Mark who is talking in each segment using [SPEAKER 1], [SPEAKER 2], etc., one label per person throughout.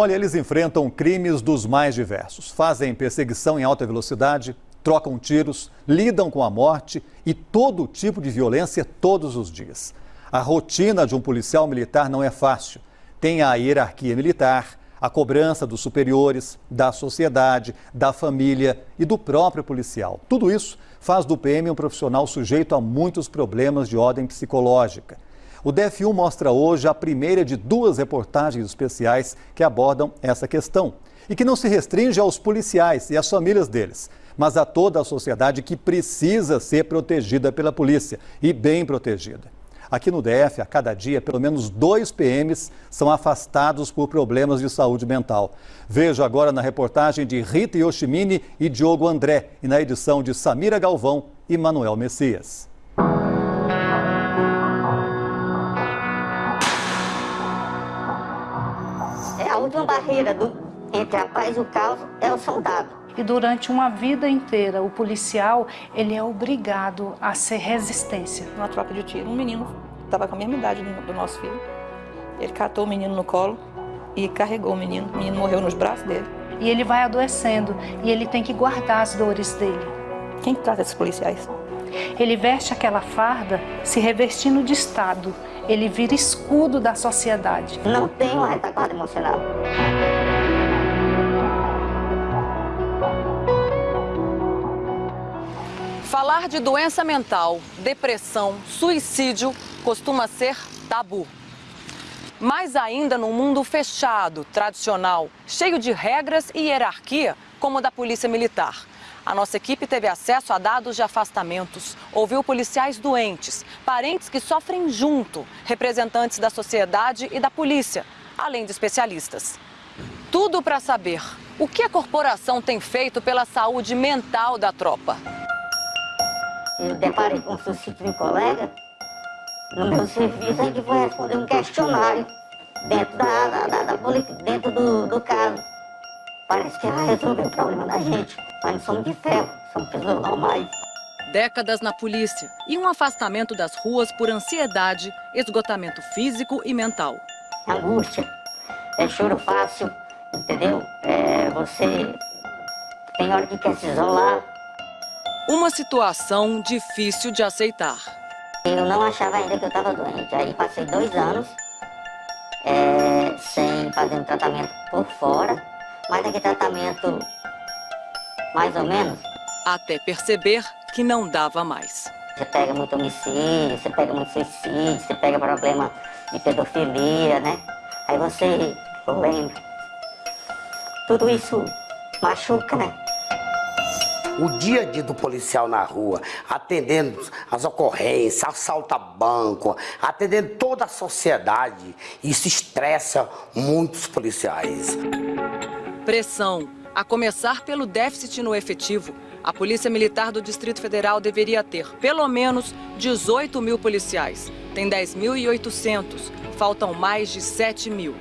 [SPEAKER 1] Olha, eles enfrentam crimes dos mais diversos. Fazem perseguição em alta velocidade, trocam tiros, lidam com a morte e todo tipo de violência todos os dias. A rotina de um policial militar não é fácil. Tem a hierarquia militar, a cobrança dos superiores, da sociedade, da família e do próprio policial. Tudo isso faz do PM um profissional sujeito a muitos problemas de ordem psicológica. O DF1 mostra hoje a primeira de duas reportagens especiais que abordam essa questão e que não se restringe aos policiais e às famílias deles, mas a toda a sociedade que precisa ser protegida pela polícia e bem protegida. Aqui no DF, a cada dia, pelo menos dois PMs são afastados por problemas de saúde mental. Veja agora na reportagem de Rita Yoshimini e Diogo André e na edição de Samira Galvão e Manuel Messias.
[SPEAKER 2] Barreira do, entre a paz e o caos é o soldado.
[SPEAKER 3] E durante uma vida inteira, o policial, ele é obrigado a ser resistência.
[SPEAKER 4] Uma troca de tiro, um menino estava com a mesma idade do nosso filho. Ele catou o menino no colo e carregou o menino. O menino morreu nos braços dele.
[SPEAKER 3] E ele vai adoecendo e ele tem que guardar as dores dele.
[SPEAKER 4] Quem trata esses policiais?
[SPEAKER 3] Ele veste aquela farda se revestindo de Estado. Ele vira escudo da sociedade.
[SPEAKER 2] Não tem uma retaguarda emocional.
[SPEAKER 5] Falar de doença mental, depressão, suicídio costuma ser tabu. Mais ainda num mundo fechado, tradicional, cheio de regras e hierarquia, como o da Polícia Militar. A nossa equipe teve acesso a dados de afastamentos, ouviu policiais doentes, parentes que sofrem junto, representantes da sociedade e da polícia, além de especialistas. Tudo para saber o que a corporação tem feito pela saúde mental da tropa.
[SPEAKER 2] Eu deparei com um suicídio de colega. No meu serviço, a gente foi responder um questionário dentro, da, da, da, da dentro do, do caso. Parece que ela resolveu o problema da gente. Mas não somos de ferro, somos pessoas normais.
[SPEAKER 5] Décadas na polícia e um afastamento das ruas por ansiedade, esgotamento físico e mental.
[SPEAKER 2] Angústia, é choro fácil, entendeu? É, você tem hora que quer se isolar,
[SPEAKER 5] uma situação difícil de aceitar.
[SPEAKER 2] Eu não achava ainda que eu estava doente. Aí passei dois anos é, sem fazer um tratamento por fora, mas aquele tratamento mais ou menos.
[SPEAKER 5] Até perceber que não dava mais.
[SPEAKER 2] Você pega muito homicídio, você pega muito suicídio, você pega problema de pedofilia, né? Aí você lembra. Tudo isso machuca, né?
[SPEAKER 6] O dia a dia do policial na rua, atendendo as ocorrências, assalto a banco, atendendo toda a sociedade, isso estressa muitos policiais.
[SPEAKER 5] Pressão, a começar pelo déficit no efetivo. A Polícia Militar do Distrito Federal deveria ter pelo menos 18 mil policiais. Tem 10.800, faltam mais de 7 mil.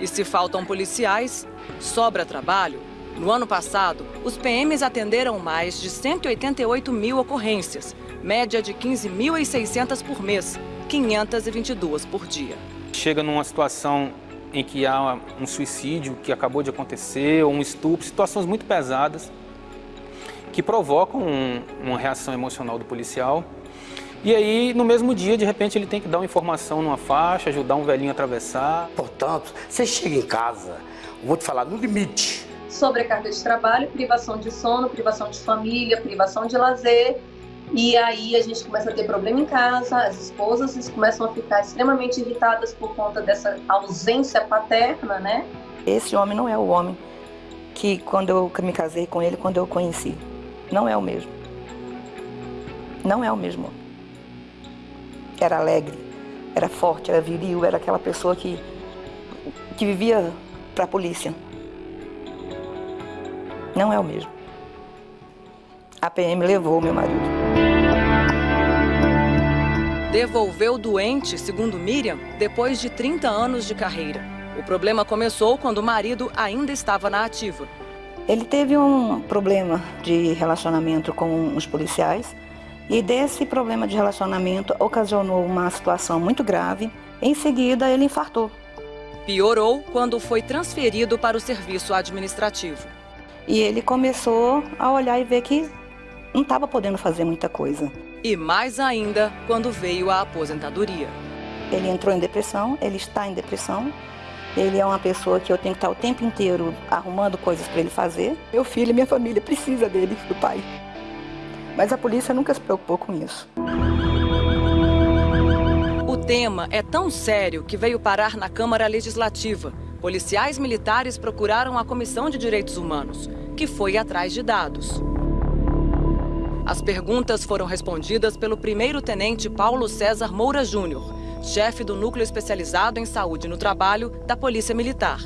[SPEAKER 5] E se faltam policiais, sobra trabalho no ano passado, os PMs atenderam mais de 188 mil ocorrências, média de 15.600 por mês, 522 por dia.
[SPEAKER 7] Chega numa situação em que há um suicídio que acabou de acontecer, ou um estupro, situações muito pesadas que provocam um, uma reação emocional do policial. E aí, no mesmo dia, de repente, ele tem que dar uma informação numa faixa, ajudar um velhinho a atravessar.
[SPEAKER 6] Portanto, você chega em casa, vou te falar, no limite,
[SPEAKER 8] sobrecarga de trabalho, privação de sono, privação de família, privação de lazer. E aí a gente começa a ter problema em casa, as esposas começam a ficar extremamente irritadas por conta dessa ausência paterna, né?
[SPEAKER 4] Esse homem não é o homem que quando eu me casei com ele, quando eu o conheci. Não é o mesmo. Não é o mesmo. Era alegre, era forte, era viril, era aquela pessoa que, que vivia para a polícia não é o mesmo. A PM levou meu marido.
[SPEAKER 5] Devolveu doente, segundo Miriam, depois de 30 anos de carreira. O problema começou quando o marido ainda estava na ativa.
[SPEAKER 4] Ele teve um problema de relacionamento com os policiais e desse problema de relacionamento ocasionou uma situação muito grave. Em seguida, ele infartou.
[SPEAKER 5] Piorou quando foi transferido para o serviço administrativo.
[SPEAKER 4] E ele começou a olhar e ver que não estava podendo fazer muita coisa.
[SPEAKER 5] E mais ainda quando veio a aposentadoria.
[SPEAKER 4] Ele entrou em depressão, ele está em depressão. Ele é uma pessoa que eu tenho que estar o tempo inteiro arrumando coisas para ele fazer. Meu filho e minha família precisa dele, do pai. Mas a polícia nunca se preocupou com isso.
[SPEAKER 5] O tema é tão sério que veio parar na Câmara Legislativa. Policiais militares procuraram a Comissão de Direitos Humanos, que foi atrás de dados. As perguntas foram respondidas pelo primeiro-tenente Paulo César Moura Júnior, chefe do Núcleo Especializado em Saúde no Trabalho da Polícia Militar.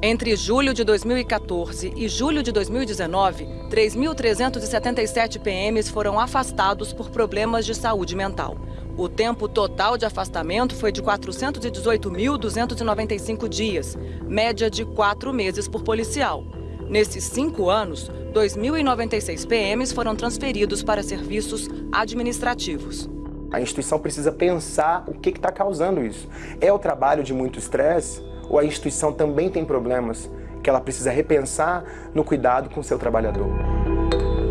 [SPEAKER 5] Entre julho de 2014 e julho de 2019, 3.377 PMs foram afastados por problemas de saúde mental. O tempo total de afastamento foi de 418.295 dias, média de quatro meses por policial. Nesses cinco anos, 2.096 PMs foram transferidos para serviços administrativos.
[SPEAKER 9] A instituição precisa pensar o que está causando isso. É o trabalho de muito estresse ou a instituição também tem problemas que ela precisa repensar no cuidado com o seu trabalhador?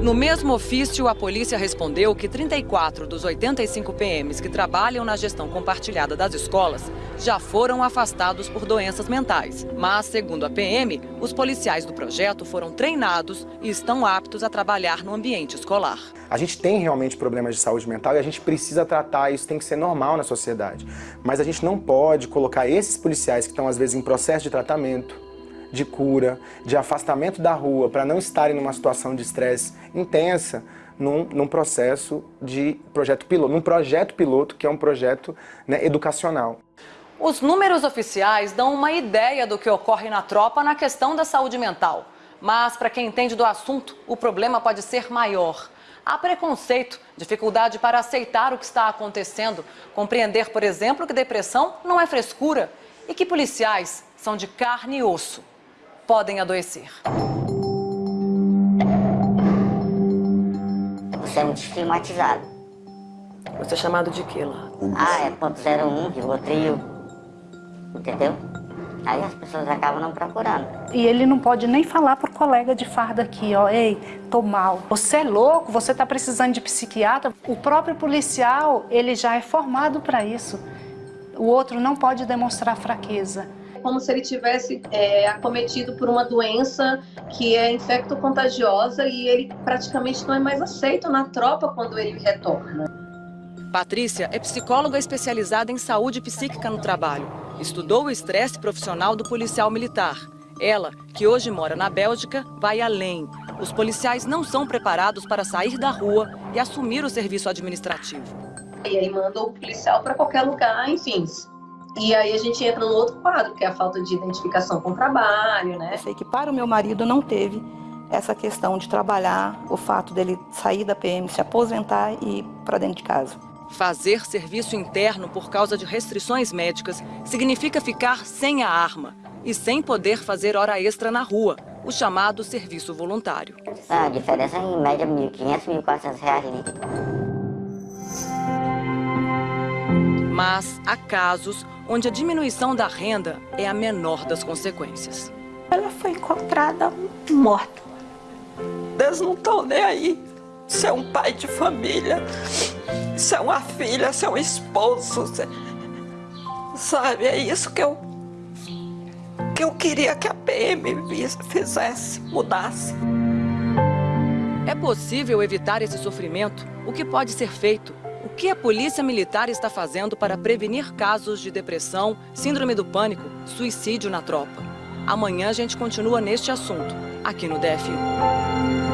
[SPEAKER 5] No mesmo ofício, a polícia respondeu que 34 dos 85 PMs que trabalham na gestão compartilhada das escolas já foram afastados por doenças mentais. Mas, segundo a PM, os policiais do projeto foram treinados e estão aptos a trabalhar no ambiente escolar.
[SPEAKER 9] A gente tem realmente problemas de saúde mental e a gente precisa tratar, isso tem que ser normal na sociedade. Mas a gente não pode colocar esses policiais que estão às vezes em processo de tratamento, de cura, de afastamento da rua, para não estarem numa situação de estresse intensa, num, num, processo de projeto piloto, num projeto piloto que é um projeto né, educacional.
[SPEAKER 5] Os números oficiais dão uma ideia do que ocorre na tropa na questão da saúde mental. Mas, para quem entende do assunto, o problema pode ser maior. Há preconceito, dificuldade para aceitar o que está acontecendo, compreender, por exemplo, que depressão não é frescura e que policiais são de carne e osso podem adoecer.
[SPEAKER 2] Você é muito estigmatizado.
[SPEAKER 5] Você é chamado de quê lá?
[SPEAKER 2] Ah, é ponto 01, Rivotril, entendeu? Aí as pessoas acabam não procurando.
[SPEAKER 3] E ele não pode nem falar pro colega de farda aqui, ó, ei, tô mal. Você é louco, você tá precisando de psiquiatra. O próprio policial, ele já é formado para isso. O outro não pode demonstrar fraqueza
[SPEAKER 8] como se ele tivesse é, acometido por uma doença que é infecto-contagiosa e ele praticamente não é mais aceito na tropa quando ele retorna.
[SPEAKER 5] Patrícia é psicóloga especializada em saúde psíquica no trabalho. Estudou o estresse profissional do policial militar. Ela, que hoje mora na Bélgica, vai além. Os policiais não são preparados para sair da rua e assumir o serviço administrativo.
[SPEAKER 8] E aí manda o policial para qualquer lugar, enfim, e aí a gente entra no outro quadro, que é a falta de identificação com o trabalho, né?
[SPEAKER 4] Eu sei que para o meu marido não teve essa questão de trabalhar, o fato dele sair da PM, se aposentar e ir para dentro de casa.
[SPEAKER 5] Fazer serviço interno por causa de restrições médicas significa ficar sem a arma e sem poder fazer hora extra na rua, o chamado serviço voluntário.
[SPEAKER 2] A diferença é em média R$ 1.500, R$ 1.400
[SPEAKER 5] Mas há casos onde a diminuição da renda é a menor das consequências.
[SPEAKER 10] Ela foi encontrada morta. Eles não estão nem aí. Se é um pai de família, se é uma filha, se é um esposo, se... sabe? É isso que eu que eu queria que a PM fizesse, mudasse.
[SPEAKER 5] É possível evitar esse sofrimento? O que pode ser feito? O que a Polícia Militar está fazendo para prevenir casos de depressão, síndrome do pânico, suicídio na tropa? Amanhã a gente continua neste assunto, aqui no DFU.